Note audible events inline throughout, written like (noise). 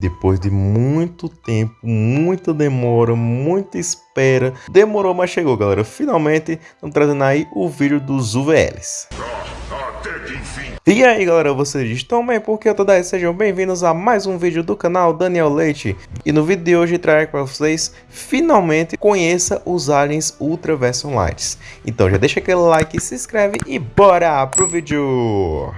Depois de muito tempo, muita demora, muita espera, demorou, mas chegou, galera. Finalmente, estamos trazendo aí o vídeo dos UVLs. E aí galera, vocês estão bem? Porque eu tô daí, sejam bem-vindos a mais um vídeo do canal Daniel Leite E no vídeo de hoje trago para vocês, finalmente, conheça os aliens Ultra Version Lights Então já deixa aquele like, se inscreve e bora pro vídeo!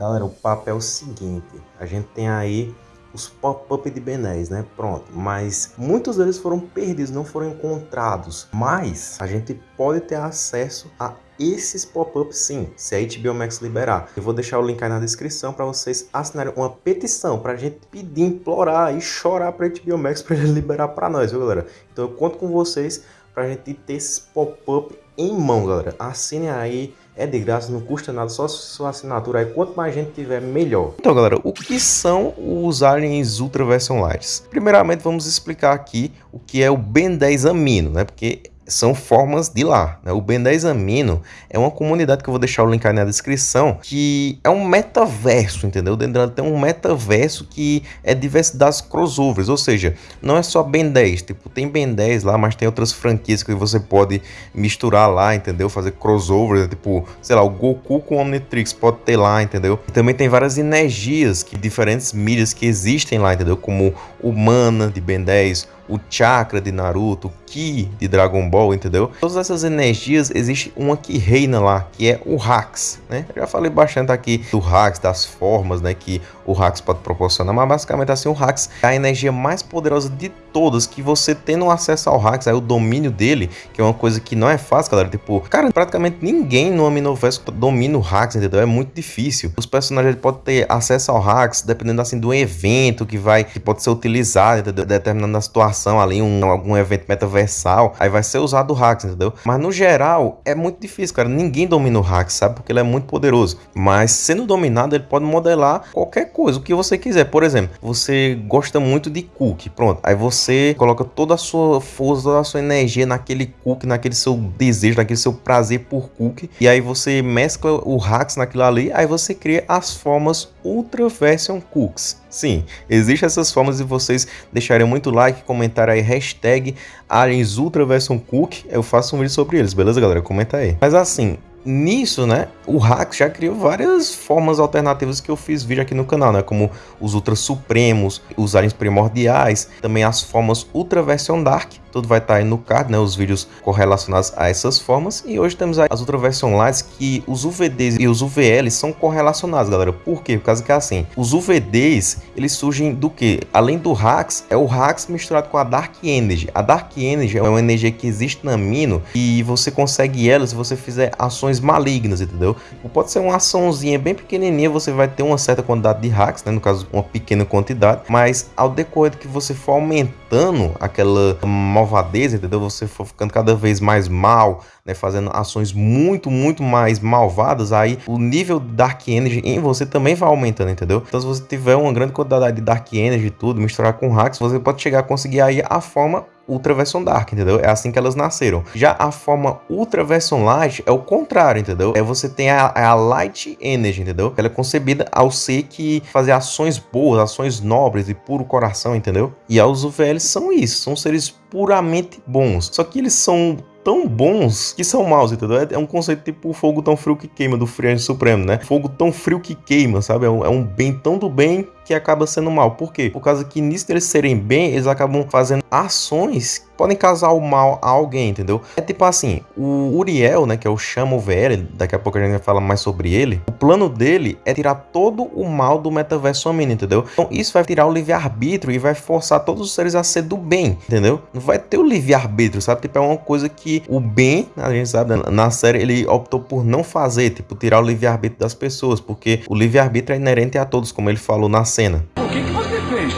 Galera, o papo é o seguinte, a gente tem aí os pop-up de Ben 10, né? Pronto, mas muitos deles foram perdidos, não foram encontrados, mas a gente pode ter acesso a esses pop-ups sim, se a HBO Max liberar. Eu vou deixar o link aí na descrição para vocês assinarem uma petição para a gente pedir, implorar e chorar para a HBO Max para ele liberar para nós, viu galera? Então eu conto com vocês para a gente ter esses pop-up em mão, galera. Assinem aí, é de graça, não custa nada, só sua assinatura aí. Quanto mais gente tiver, melhor. Então, galera, o que são os aliens Ultra Version Lights? Primeiramente, vamos explicar aqui o que é o Ben 10 Amino, né? Porque são formas de lá. Né? O Ben 10 Amino é uma comunidade que eu vou deixar o link aí na descrição, que é um metaverso, entendeu? Dentro dela tem um metaverso que é diversidade crossovers, ou seja, não é só Ben 10, tipo, tem Ben 10 lá, mas tem outras franquias que você pode misturar lá, entendeu? Fazer crossovers, tipo, sei lá, o Goku com o Omnitrix pode ter lá, entendeu? E também tem várias energias, que diferentes mídias que existem lá, entendeu? Como o Mana de Ben 10, o chakra de Naruto, o ki de Dragon Ball, entendeu? Todas essas energias, existe uma que reina lá, que é o Hax, né? Eu já falei bastante aqui do Hax, das formas, né, que o Hax pode proporcionar, mas basicamente assim, o Hax é a energia mais poderosa de todas, que você tendo acesso ao Hax, aí o domínio dele, que é uma coisa que não é fácil, galera, tipo, cara, praticamente ninguém no Aminoverso domina o Hax, entendeu? É muito difícil. Os personagens podem ter acesso ao Hax, dependendo assim do evento que vai, que pode ser utilizado, entendeu? Determinando a situação ali, um, algum evento metaversal, aí vai ser usado o hacks, entendeu? Mas no geral, é muito difícil, cara. Ninguém domina o hacks, sabe? Porque ele é muito poderoso. Mas sendo dominado, ele pode modelar qualquer coisa, o que você quiser. Por exemplo, você gosta muito de cookie, pronto. Aí você coloca toda a sua força, toda a sua energia naquele cookie, naquele seu desejo, naquele seu prazer por cookie. E aí você mescla o hacks naquilo ali, aí você cria as formas Ultra Version Cooks. Sim, existem essas formas de vocês deixarem muito like, comentar aí hashtag Aliens Ultra Version Cook, eu faço um vídeo sobre eles, beleza galera? Comenta aí. Mas assim, nisso, né, o Hack já criou várias formas alternativas que eu fiz vídeo aqui no canal, né, como os Ultra Supremos, os Aliens Primordiais, também as formas Ultra Version Dark, tudo vai estar tá aí no card, né, os vídeos correlacionados a essas formas, e hoje temos as Ultra Version Lights que os UVDs e os UVLs são correlacionados, galera, por quê? Por causa que é assim, os UVDs, eles surgem do que? Além do Hacks, é o Hacks misturado com a Dark Energy, a Dark Energy é uma energia que existe na Mino, e você consegue ela se você fizer ações malignas, entendeu? Pode ser uma açãozinha bem pequenininha, você vai ter uma certa quantidade de hacks, né? no caso uma pequena quantidade, mas ao decorrer que você for aumentando aquela malvadeza, entendeu? Você for ficando cada vez mais mal, né? fazendo ações muito, muito mais malvadas, aí o nível Dark Energy em você também vai aumentando, entendeu? Então se você tiver uma grande quantidade de Dark Energy e tudo, misturar com hacks, você pode chegar a conseguir aí a forma Ultra Version Dark, entendeu? É assim que elas nasceram. Já a forma Ultra Version Light é o contrário, entendeu? É você tem a, a Light Energy, entendeu? Ela é concebida ao ser que fazer ações boas, ações nobres e puro coração, entendeu? E aos UVLs são isso, são seres puramente bons. Só que eles são tão bons que são maus, entendeu? É, é um conceito tipo fogo tão frio que queima do Friagem Supremo, né? Fogo tão frio que queima, sabe? É um, é um, bem tão do bem que acaba sendo mal. Por quê? Por causa que nisso deles serem bem, eles acabam fazendo ações que podem causar o mal a alguém, entendeu? É tipo assim, o Uriel, né, que é o Chamo VL, daqui a pouco a gente vai falar mais sobre ele, o plano dele é tirar todo o mal do metaverso homem, entendeu? Então isso vai tirar o livre-arbítrio e vai forçar todos os seres a ser do bem, entendeu? Não vai ter o livre-arbítrio, sabe? Tipo, é uma coisa que o bem, a gente sabe, na série ele optou por não fazer, tipo, tirar o livre-arbítrio das pessoas, porque o livre-arbítrio é inerente a todos, como ele falou na cena. O que, que você fez?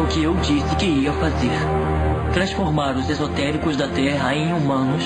O que eu disse que ia fazer. Transformar os esotéricos da Terra em humanos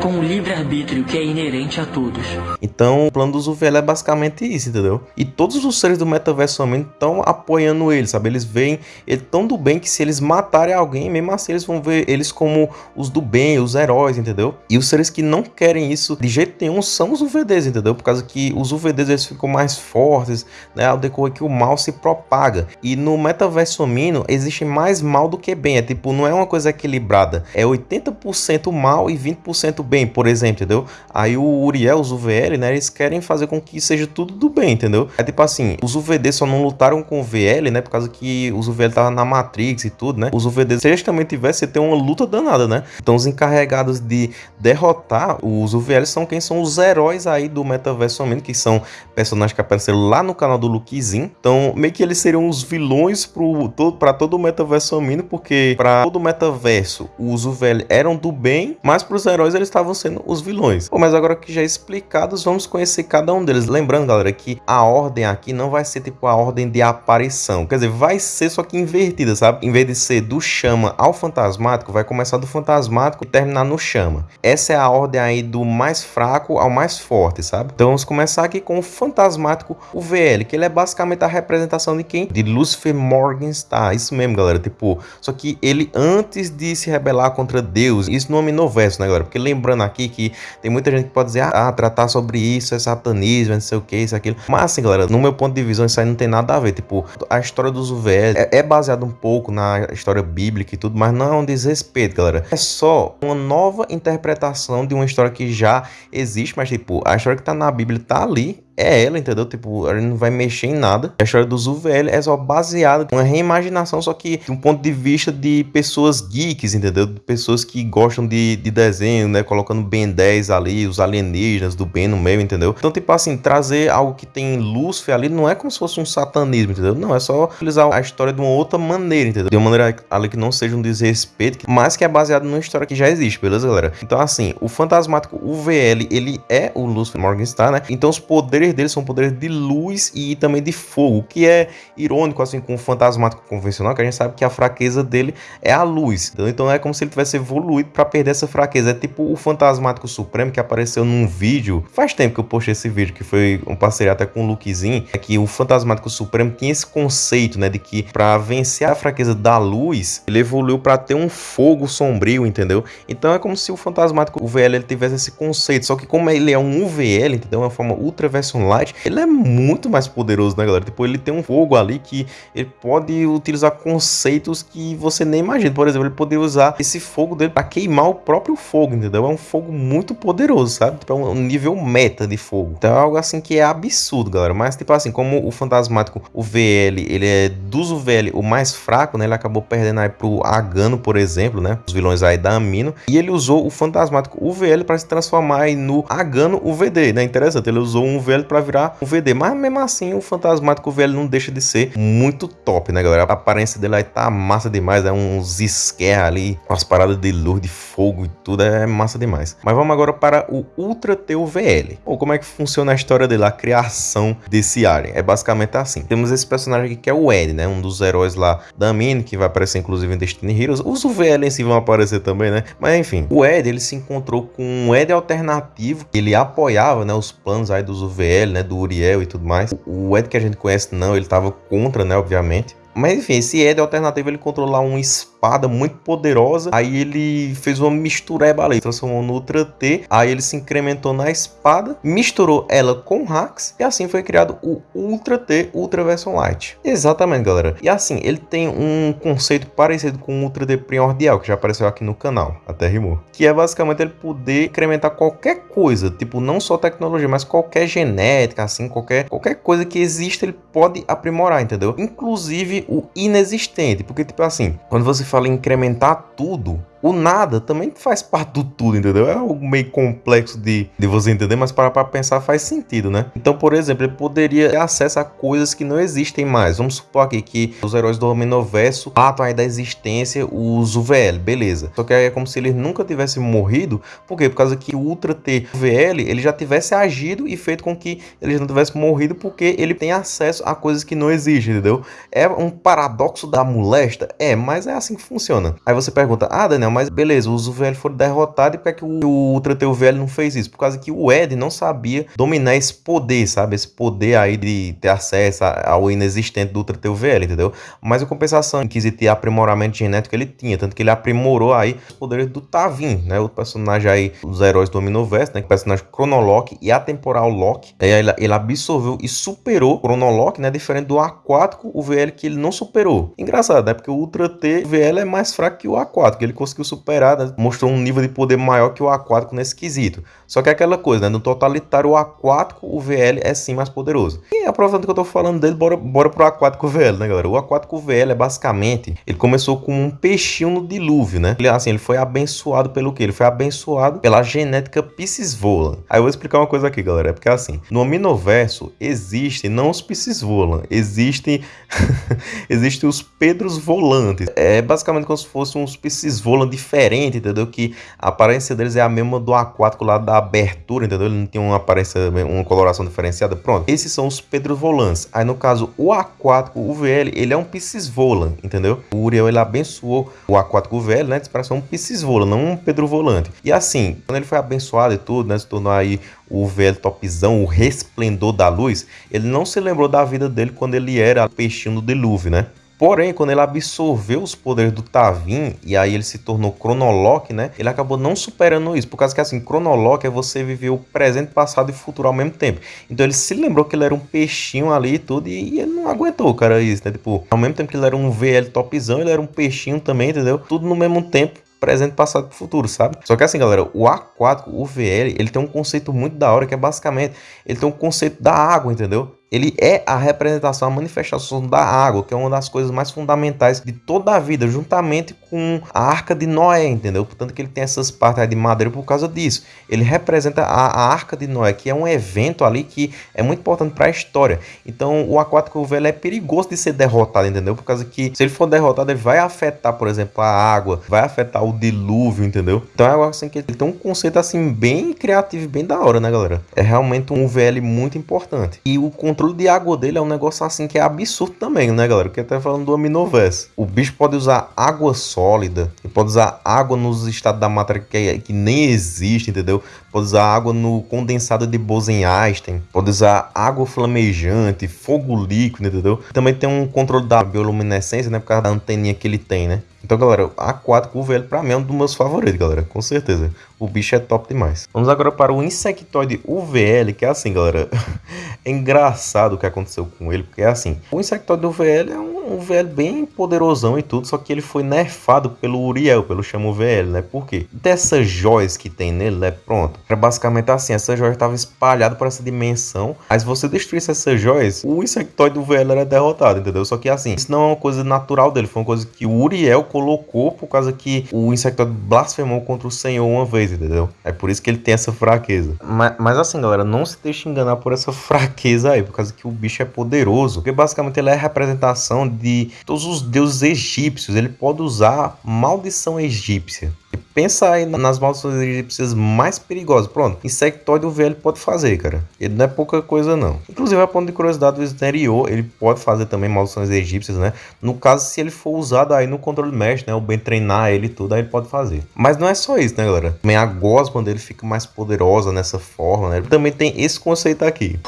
com o livre-arbítrio que é inerente a todos. Então, o plano do Zuviel é basicamente isso, entendeu? E todos os seres do metaverso somente estão apoiando ele, sabe? Eles veem ele tão do bem que se eles matarem alguém, mesmo assim eles vão ver eles como os do bem, os heróis, entendeu? E os seres que não querem isso de jeito nenhum são os UVDs, entendeu? Por causa que os UVDs eles ficam mais fortes, né? Ao decorrer que o mal se propaga. E no metaverso homino existe mais mal do que bem. É tipo, não é uma coisa equilibrada. É 80% mal e 20% bem, por exemplo, entendeu? Aí o Uriel, os UVL, né? Eles querem fazer com que seja tudo do bem, entendeu? É tipo assim, os UVD só não lutaram com o VL, né? Por causa que os UVL estavam na Matrix e tudo, né? Os UVD, se eles também tivessem, ter uma luta danada, né? Então os encarregados de derrotar os UVL são quem são os heróis aí do metaverso homino, que são personagens que apareceram lá no canal do Luquizin. Então, meio que eles seriam os vilões pro, todo, pra todo o metaverso homino, porque para todo o metaverso, os UVL eram do bem, mas pros heróis eles estavam sendo os vilões. Pô, mas agora que já explicados, vamos conhecer cada um deles. Lembrando, galera, que a ordem aqui não vai ser tipo a ordem de aparição. Quer dizer, vai ser só que invertida, sabe? Em vez de ser do chama ao fantasmático, vai começar do fantasmático e terminar no chama. Essa é a ordem aí do mais fraco ao mais forte, sabe? Então vamos começar aqui com o fantasmático, o VL, que ele é basicamente a representação de quem? De Lucifer Morgenstern. Isso mesmo, galera. Tipo, só que ele antes de se rebelar contra Deus, isso no Omniverso, né, galera? Porque lembrando aqui que tem muita gente que pode dizer, ah, tratar sobre isso é satanismo, não sei o que, isso, aquilo. Mas assim, galera, no meu ponto de visão, isso aí não tem nada a ver. Tipo, a história dos UVL é, é baseada um pouco na história bíblica e tudo, mas não é um desrespeito, galera. É só uma nova interpretação de uma história que já existe, mas tipo, a história que tá na Bíblia tá ali, é ela, entendeu? Tipo, ela não vai mexer em nada. A história dos UVL é só baseada em uma reimaginação, só que de um ponto de vista de pessoas geeks, entendeu? De pessoas que gostam de, de desenho, né? Colocando Ben 10 ali, os alienígenas do Ben no meio, entendeu? Então, tipo assim, trazer algo que tem Lúcifer ali não é como se fosse um satanismo, entendeu? Não, é só utilizar a história de uma outra maneira, entendeu? De uma maneira ali que não seja um desrespeito, mas que é baseado numa história que já existe, beleza, galera? Então, assim, o fantasmático UVL, ele é o Lúcifer Morgenstern, né? Então, os poderes poderes dele são poderes de luz e também de fogo, que é irônico assim com o fantasmático convencional, que a gente sabe que a fraqueza dele é a luz. Então, então é como se ele tivesse evoluído para perder essa fraqueza. É tipo o fantasmático supremo que apareceu num vídeo. Faz tempo que eu postei esse vídeo, que foi um parceria até com o Lukezinho, é que o fantasmático supremo tinha esse conceito, né, de que para vencer a fraqueza da luz, ele evoluiu para ter um fogo sombrio, entendeu? Então é como se o fantasmático UVL ele tivesse esse conceito, só que como ele é um UVL, entendeu? É uma forma ultra version Light, ele é muito mais poderoso, né, galera? Tipo, ele tem um fogo ali que ele pode utilizar conceitos que você nem imagina. Por exemplo, ele poderia usar esse fogo dele para queimar o próprio fogo, entendeu? É um fogo muito poderoso, sabe? Tipo, é um nível meta de fogo. Então é algo assim que é absurdo, galera. Mas, tipo assim, como o fantasmático, o VL, ele é dos VL o mais fraco, né? Ele acabou perdendo aí pro Agano, por exemplo, né? Os vilões aí da Amino. E ele usou o fantasmático UVL para se transformar aí no Agano UVD, né? Interessante. Ele usou um VL para virar um VD. Mas mesmo assim, o Fantasmático VL não deixa de ser muito top, né, galera? A aparência dele aí tá massa demais. É uns scare ali, com as paradas de luz, de fogo e tudo. É massa demais. Mas vamos agora para o Ultra Teu VL. Ou como é que funciona a história dele, a criação desse alien? É basicamente assim. Temos esse personagem aqui que é o Ed, né? Um dos heróis lá da Mine, que vai aparecer inclusive em Destiny Heroes. Os VL em si vão aparecer também, né? Mas enfim, o Ed, ele se encontrou com um Ed alternativo. Ele apoiava, né, os planos aí dos Né, do Uriel e tudo mais. O Ed que a gente conhece não, ele estava contra, né, obviamente. Mas enfim, esse Ed alternativo ele controla um espada muito poderosa. Aí ele fez uma mistureba ali, transformou no Ultra T. Aí ele se incrementou na espada, misturou ela com Hax e assim foi criado o Ultra T Ultra Version Light. Exatamente, galera. E assim, ele tem um conceito parecido com o Ultra T Primordial, que já apareceu aqui no canal, até rimou. Que é basicamente ele poder incrementar qualquer coisa, tipo, não só tecnologia, mas qualquer genética, assim, qualquer, qualquer coisa que exista, ele pode aprimorar, entendeu? Inclusive o inexistente, porque, tipo assim, quando você fala em incrementar tudo, o nada também faz parte do tudo, entendeu? É algo meio complexo de, de você entender, mas para pra pensar faz sentido, né? Então, por exemplo, ele poderia ter acesso a coisas que não existem mais. Vamos supor aqui que os heróis do Omniverso tratam aí da existência os UVL, beleza. Só que aí é como se eles nunca tivessem morrido, por quê? Por causa que o Ultra T VL, ele já tivesse agido e feito com que eles não tivessem morrido porque ele tem acesso a coisas que não existem, entendeu? É um paradoxo da molesta? É, mas é assim que funciona. Aí você pergunta, ah, Daniel, mas beleza, os UVL foram derrotados e por que, é que o, Ultra T UVL não fez isso? Por causa que o Ed não sabia dominar esse poder, sabe? Esse poder aí de ter acesso ao inexistente do Ultra T UVL, entendeu? Mas a compensação quesito de aprimoramento genético ele tinha, tanto que ele aprimorou aí os poderes do Tavin, né? O personagem aí, os heróis do Omniverse, né? O personagem Chronolock e Atemporal Lock. Aí ele, ele absorveu e superou o Chronolock, né? Diferente do aquático, o VL que ele não superou. Engraçado, né? Porque o Ultra T VL é mais fraco que o aquático. Ele conseguiu superar, né? mostrou um nível de poder maior que o aquático nesse quesito. Só que é aquela coisa, né? No totalitário, o aquático, o VL é sim mais poderoso. E aproveitando que eu tô falando dele, bora, bora pro aquático VL, né, galera? O aquático VL é basicamente, ele começou com um peixinho no dilúvio, né? Ele, assim, ele foi abençoado pelo que? Ele foi abençoado pela genética Piscisvolan. Aí eu vou explicar uma coisa aqui, galera. É porque assim, no Ominoverso existem não os Piscisvolan, existem, (laughs) existem os Pedros Volantes. É basicamente como se fossem uns Piscisvolan diferentes, entendeu? Que a aparência deles é a mesma do aquático lá da abertura, entendeu? Ele não tem uma aparência, uma coloração diferenciada. Pronto. Esses são os Pedros Volantes. Aí no caso, o aquático, o VL, ele é um Piscisvolan, entendeu? O Uriel, ele abençoou o aquático VL, né? Para ser um Piscisvolan, não um Pedro Volante. E assim, quando ele foi abençoado e tudo, né? Se tornou aí o velho topzão, o resplendor da luz, ele não se lembrou da vida dele quando ele era peixinho do dilúvio, né? Porém, quando ele absorveu os poderes do Tavin e aí ele se tornou Chronolock, né? Ele acabou não superando isso, por causa que assim, Chronolock é você viver o presente, passado e futuro ao mesmo tempo. Então ele se lembrou que ele era um peixinho ali e tudo e ele não aguentou, cara, isso, né? Tipo, ao mesmo tempo que ele era um VL topzão, ele era um peixinho também, entendeu? Tudo no mesmo tempo presente, passado e futuro, sabe? Só que assim, galera, o aquático, o VL, ele tem um conceito muito da hora que é basicamente, ele tem um conceito da água, entendeu? Ele é a representação, a manifestação da água, que é uma das coisas mais fundamentais de toda a vida, juntamente com a Arca de Noé, entendeu? Portanto, que ele tem essas partes de madeira por causa disso. Ele representa a, a Arca de Noé, que é um evento ali que é muito importante para a história. Então, o aquático velho é perigoso de ser derrotado, entendeu? Por causa que se ele for derrotado, ele vai afetar, por exemplo, a água, vai afetar o dilúvio, entendeu? Então, é algo assim que ele tem um conceito assim bem criativo, bem da hora, né, galera? É realmente um VL muito importante. E o controle de água dele é um negócio assim que é absurdo também, né, galera? Que até falando do Aminoverse. O bicho pode usar água sólida, pode usar água nos estados da matéria que, é, que nem existe, entendeu? Pode usar água no condensado de Bose-Einstein, pode usar água flamejante, fogo líquido, entendeu? Também tem um controle da bioluminescência, né, por causa da anteninha que ele tem, né? Então, galera, aquático, o velho, pra mim é um dos meus favoritos, galera. Com certeza. O bicho é top demais. Vamos agora para o insectoide UVL, que é assim, galera. (laughs) é engraçado o que aconteceu com ele, porque é assim. O insectoide UVL é um, um VL bem poderosão e tudo, só que ele foi nerfado pelo Uriel, pelo chamo VL, né? Por quê? Dessas joias que tem nele, né? Pronto. É basicamente assim, essa joia estava espalhada por essa dimensão. Mas se você destruísse essas joias, o insectoide UVL era derrotado, entendeu? Só que assim, isso não é uma coisa natural dele, foi uma coisa que o Uriel colocou por causa que o Insectoid blasfemou contra o Senhor uma vez, entendeu? É por isso que ele tem essa fraqueza. Mas, mas assim, galera, não se deixe enganar por essa (laughs) fraqueza aí, por causa que o bicho é poderoso. Porque basicamente ele é a representação de todos os deuses egípcios. Ele pode usar maldição egípcia. Pensa aí nas maldições egípcias mais perigosas. Pronto, insectoide o velho pode fazer, cara. Ele não é pouca coisa, não. Inclusive, a ponto de curiosidade do exterior, ele pode fazer também maldições egípcias, né? No caso, se ele for usado aí no controle mesh, né? O bem treinar ele tudo, aí ele pode fazer. Mas não é só isso, né, galera? Também a gosma dele fica mais poderosa nessa forma, né? Também tem esse conceito aqui.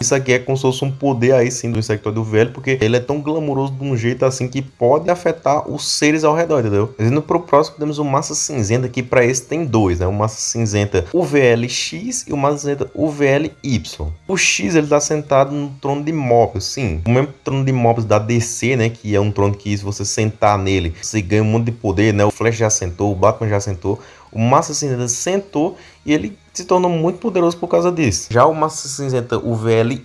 Isso aqui é como se fosse um poder aí sim do insectoide velho, porque ele é tão glamouroso de um jeito assim que pode afetar os seres ao redor, entendeu? Indo pro próximo, temos o Massa Cinzenta, que para esse tem dois, né? O Massa Cinzenta UVLX e o Massa Cinzenta UVLY. O X ele tá sentado no trono de Mobius, sim. O mesmo trono de Mobius da DC, né? Que é um trono que se você sentar nele, você ganha um monte de poder, né? O Flash já sentou, o Batman já sentou. O Massa Cinzenta sentou e ele se tornou muito poderoso por causa disso. Já o Massa Cinzenta, o VLY,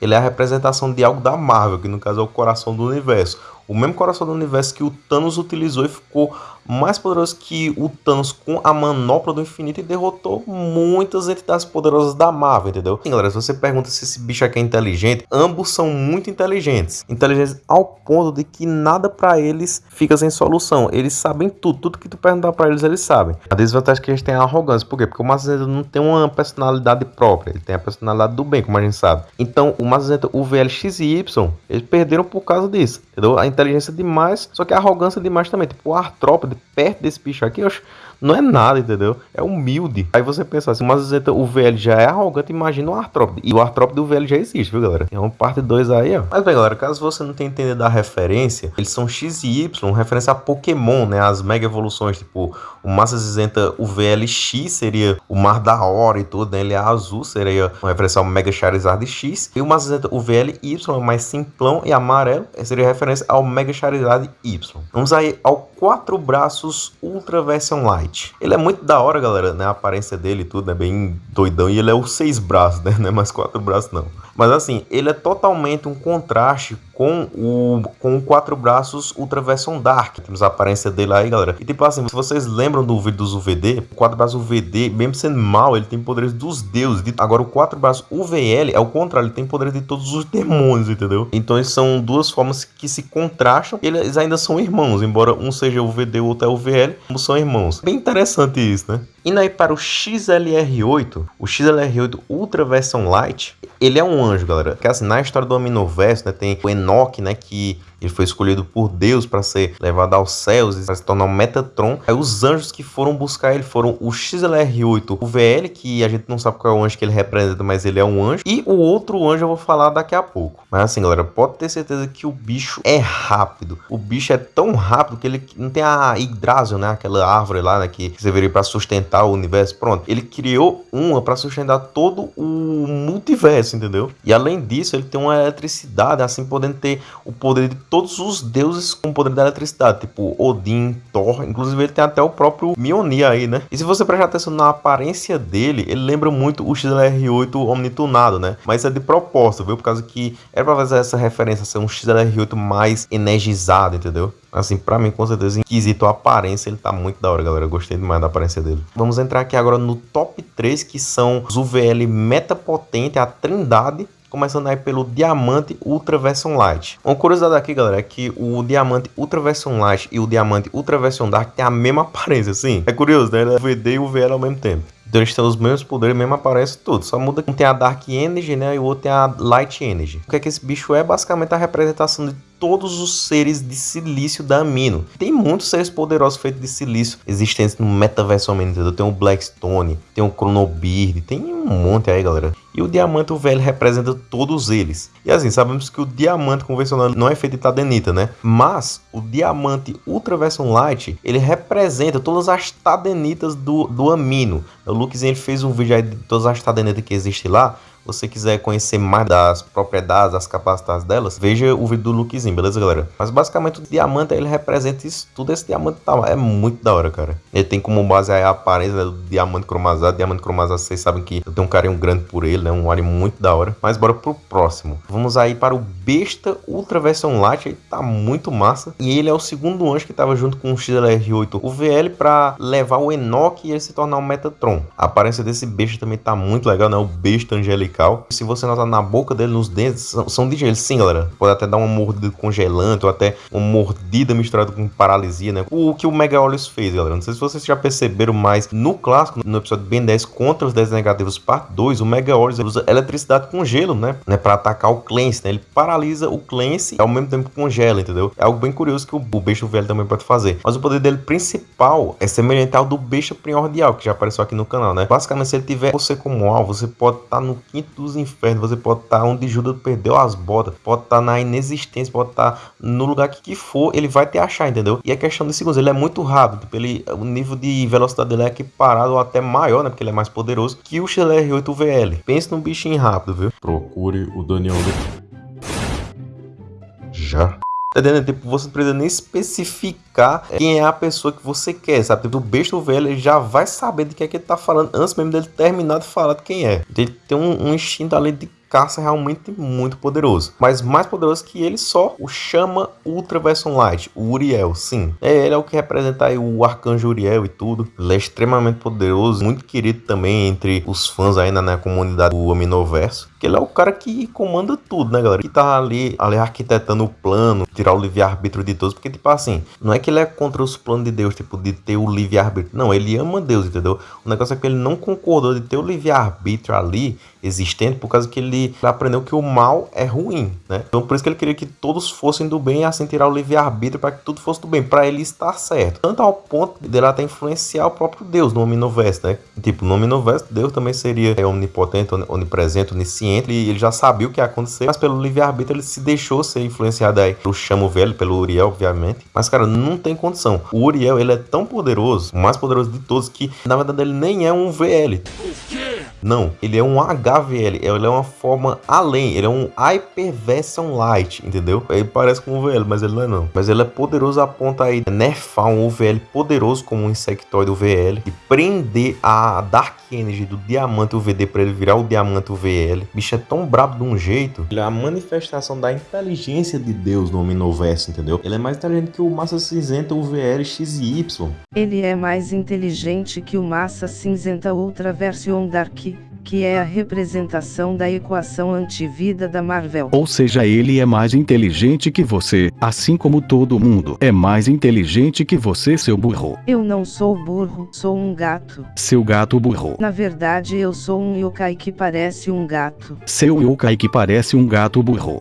ele é a representação de algo da Marvel, que no caso é o coração do universo o mesmo coração do universo que o Thanos utilizou e ficou mais poderoso que o Thanos com a manopla do infinito e derrotou muitas entidades poderosas da Marvel, entendeu? Sim, galera, se você pergunta se esse bicho aqui é inteligente, ambos são muito inteligentes. Inteligentes ao ponto de que nada para eles fica sem solução. Eles sabem tudo, tudo que tu perguntar para eles, eles sabem. A desvantagem é que eles têm é a arrogância. Por quê? Porque o Mazazeta não tem uma personalidade própria, ele tem a personalidade do bem, como a gente sabe. Então, o Mazazeta, o VLX e Y, eles perderam por causa disso, entendeu? A inteligência demais, só que a arrogância demais também. Tipo, o Artrópode, perto desse bicho aqui, eu acho não é nada, entendeu? É humilde. Aí você pensa assim, mas o VL já é arrogante, imagina o artrópode. E o artrópode do VL já existe, viu, galera? Tem uma parte 2 aí, ó. Mas bem, galera, caso você não tenha entendido a referência, eles são X e Y, referência a Pokémon, né? As mega evoluções, tipo, o Massa Cinzenta, o VLX seria o Mar da Hora e tudo, né? Ele é azul, seria uma referência ao Mega Charizard X. E o Massa Cinzenta, o VLY, é mais simplão e amarelo, seria referência ao Mega Charizard Y. Vamos aí ao quatro braços Ultra Version Light. Ele é muito da hora, galera, né? A aparência dele e tudo, é né? bem doidão. E ele é o seis braços, né? (laughs) Não é mais quatro braços, não. Mas assim, ele é totalmente um contraste com o, com o quatro braços Ultra Version Dark. Temos a aparência dele aí, galera. E tipo assim, se vocês lembram do vídeo dos UVD, o quatro braços UVD, mesmo sendo mal, ele tem poderes dos deuses. Agora o quatro braços UVL é o contrário, ele tem poderes de todos os demônios, entendeu? Então são duas formas que se contrastam. Eles ainda são irmãos, embora um seja UVD e o outro é UVL, ambos são irmãos. Bem interessante isso, né? Indo aí para o XLR8, o XLR8 Ultra Version Light, ele é um anjo, galera. Que assim, na história do Aminoverso, né, tem o Enoch, né, que ele foi escolhido por Deus para ser levado aos céus e para se tornar um Metatron. Aí os anjos que foram buscar ele foram o XLR8, o VL, que a gente não sabe qual é o anjo que ele representa, mas ele é um anjo. E o outro anjo eu vou falar daqui a pouco. Mas assim, galera, pode ter certeza que o bicho é rápido. O bicho é tão rápido que ele não tem a Yggdrasil, né? Aquela árvore lá, né? Que você veria para sustentar o universo. Pronto. Ele criou uma para sustentar todo o multiverso, entendeu? E além disso, ele tem uma eletricidade, assim, podendo ter o poder de todos os deuses com poder da eletricidade, tipo Odin, Thor, inclusive ele tem até o próprio Mjolnir aí, né? E se você prestar atenção na aparência dele, ele lembra muito o XLR8 Omnitunado, né? Mas é de propósito, viu? Por causa que era pra fazer essa referência, ser um XLR8 mais energizado, entendeu? Assim, pra mim, com certeza, em quesito aparência, ele tá muito da hora, galera. Eu gostei demais da aparência dele. Vamos entrar aqui agora no top 3, que são os UVL meta potente, a trindade Começando aí pelo Diamante Ultra Version Light. Uma curiosidade aqui, galera, é que o Diamante Ultra Version Light e o Diamante Ultra Version Dark têm a mesma (laughs) aparência, assim. É curioso, né? Ele é o VD e o VL ao mesmo tempo. Eles têm os mesmos poderes, mesmo aparece tudo. Só muda que um tem a Dark Energy, né? E o outro tem a Light Energy. O que é que esse bicho é? Basicamente a representação de todos os seres de silício da Amino. Tem muitos seres poderosos feitos de silício existentes no metaverso Amino, Tem o Blackstone, tem o Chronobeard, tem um monte aí, galera. E o diamante velho representa todos eles. E assim, sabemos que o diamante convencional não é feito de tadenita, né? Mas o diamante Ultra Version Light, ele representa todas as tadenitas do, do amino. O Lukezinho ele fez um vídeo aí de todas as tadenitas que existem lá você quiser conhecer mais das propriedades, das capacidades delas, veja o vídeo do Lukezinho, beleza, galera? Mas basicamente o diamante, ele representa isso tudo. Esse diamante tá, é muito da hora, cara. Ele tem como base a aparência né, do diamante cromazado. Diamante cromazado, vocês sabem que eu tenho um carinho grande por ele, né? Um alien muito da hora. Mas bora pro próximo. Vamos aí para o Besta Ultra Version Light. Ele tá muito massa. E ele é o segundo anjo que tava junto com o XLR8, o VL, para levar o Enoch e ele se tornar um Metatron. A aparência desse besta também tá muito legal, né? O besta angelical Se você notar na boca dele, nos dentes, são, são de gelo. Sim, galera. Pode até dar uma mordida congelante ou até uma mordida misturada com paralisia, né? O que o Mega Olhos fez, galera. Não sei se vocês já perceberam, mas no clássico, no episódio Ben 10 contra os 10 negativos, parte 2, o Mega Olhos usa eletricidade com gelo, né? né? Pra atacar o Clancy, né? Ele paralisa o Clancy ao mesmo tempo congela, entendeu? É algo bem curioso que o, o Besta Velho também pode fazer. Mas o poder dele principal é semelhante ao do Besta Primordial, que já apareceu aqui no canal, né? Basicamente, se ele tiver você como alvo, você pode estar tá no quinto quinto dos infernos, você pode estar onde Judas perdeu as botas, pode estar na inexistência, pode estar no lugar que, que for, ele vai te achar, entendeu? E a questão de segundos, ele é muito rápido, tipo, ele, o nível de velocidade dele é equiparado ou até maior, né? Porque ele é mais poderoso que o XLR8 VL. Pense num bichinho rápido, viu? Procure o Daniel. Já. Tá entendendo? Tipo, você não precisa nem especificar quem é a pessoa que você quer, sabe? Tipo, o besta velho ele já vai saber de que é que ele tá falando antes mesmo dele terminar de falar de quem é. Ele tem um, um instinto ali de caça realmente muito poderoso. Mas mais poderoso que ele só o chama Ultra Version Light, o Uriel, sim. É, ele é o que representa aí o Arcanjo Uriel e tudo. Ele é extremamente poderoso, muito querido também entre os fãs aí na, na comunidade do Aminoverso. que ele é o cara que comanda tudo, né, galera? Que tá ali, ali arquitetando o plano, tirar o livre-arbítrio de todos, porque, tipo assim, não é que ele é contra os planos de Deus, tipo, de ter o livre-arbítrio. Não, ele ama Deus, entendeu? O negócio é que ele não concordou de ter o livre-arbítrio ali existente por causa que ele aprendeu que o mal é ruim, né? Então por isso que ele queria que todos fossem do bem assim tirar o livre-arbítrio para que tudo fosse do bem, para ele estar certo. Tanto ao ponto dele até influenciar o próprio Deus no Omniverse, né? Tipo, no Omniverse, Deus também seria é, onipotente, onipresente, onisciente, e ele já sabia o que ia acontecer, mas pelo livre-arbítrio ele se deixou ser influenciado aí pelo Chamo Velho, pelo Uriel, obviamente. Mas, cara, não tem condição. O Uriel, ele é tão poderoso, o mais poderoso de todos, que na verdade ele nem é um VL. Não, ele é um HVL, ele é uma forma além, ele é um Hyperversion Light, entendeu? Ele parece com um VL, mas ele não é não. Mas ele é poderoso a ponto aí nerfar um VL poderoso como um insectoide VL e prender a Dark Energy do Diamante UVD para ele virar o Diamante UVL. Bicho é tão brabo de um jeito. Ele é a manifestação da inteligência de Deus no Omniverse, entendeu? Ele é mais inteligente que o Massa Cinzenta UVL XY. Ele é mais inteligente que o Massa Cinzenta Ultra Version Dark que é a representação da equação antivida da Marvel. Ou seja, ele é mais inteligente que você, assim como todo mundo é mais inteligente que você, seu burro. Eu não sou burro, sou um gato. Seu gato burro. Na verdade, eu sou um yokai que parece um gato. Seu yokai que parece um gato burro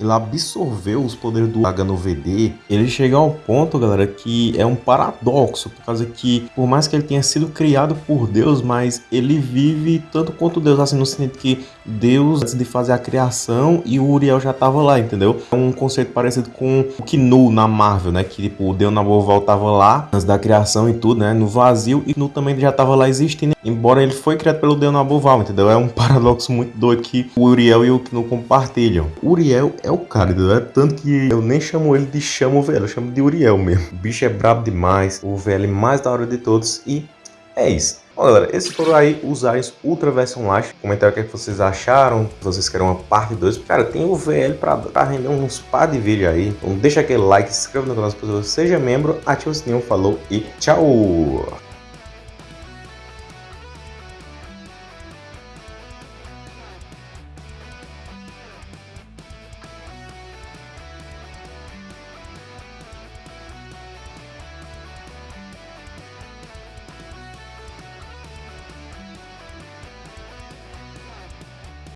ele absorveu os poderes do HNOVD, ele chega ao ponto, galera, que é um paradoxo, por causa que, por mais que ele tenha sido criado por Deus, mas ele vive tanto quanto Deus, assim, no sentido que Deus, antes de fazer a criação, e o Uriel já tava lá, entendeu? É um conceito parecido com o Knu na Marvel, né? Que, tipo, o Deus na Naboval tava lá, antes da criação e tudo, né? No vazio, e Knu também já tava lá existindo, embora ele foi criado pelo Deus na Naboval, entendeu? É um (laughs) paradoxo muito doido que o Uriel e o Knu compartilham. Uriel é é o cara, entendeu? É tanto que eu nem chamo ele de chamo velho, eu chamo de Uriel mesmo. O bicho é brabo demais, o velho mais da hora de todos e é isso. Bom, galera, esses foram aí os AIS Ultra Version Light. Comentário o que, é que vocês acharam, se vocês querem uma parte 2. Cara, tem o VL pra, pra render uns par de vídeo aí. Então deixa aquele like, se inscreva no canal se você seja membro, ativa o sininho, falou e tchau!